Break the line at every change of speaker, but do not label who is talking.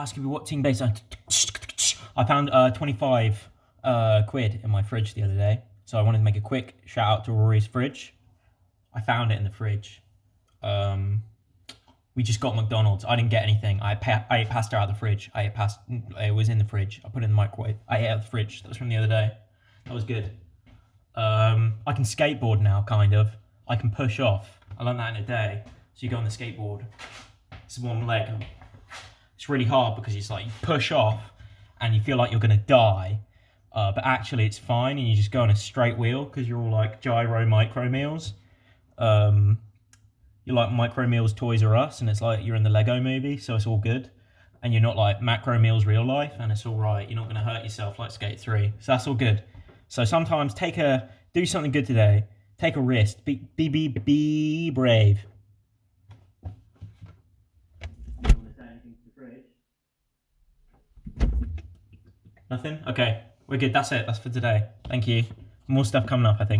Oh, ask me what team base. I found uh, 25 uh, quid in my fridge the other day. So I wanted to make a quick shout out to Rory's fridge. I found it in the fridge. Um, we just got McDonald's. I didn't get anything. I, pa- I ate pasta out of the fridge. I ate pasta. It was in the fridge. I put it in the microwave. I ate out of the fridge. That was from the other day. That was good. Um, I can skateboard now, kind of. I can push off. I learned that in a day. So you go on the skateboard. It's one leg. Really hard because it's like you push off and you feel like you're gonna die, uh, but actually it's fine and you just go on a straight wheel because you're all like gyro micro meals. Um, you're like micro meals Toys R Us and it's like you're in the Lego movie, so it's all good. And you're not like macro meals real life and it's all right. You're not gonna hurt yourself like Skate 3. So that's all good. So sometimes take a do something good today. Take a risk. Be be be, be brave. Nothing? Okay, we're good. That's it. That's for today. Thank you. More stuff coming up, I think.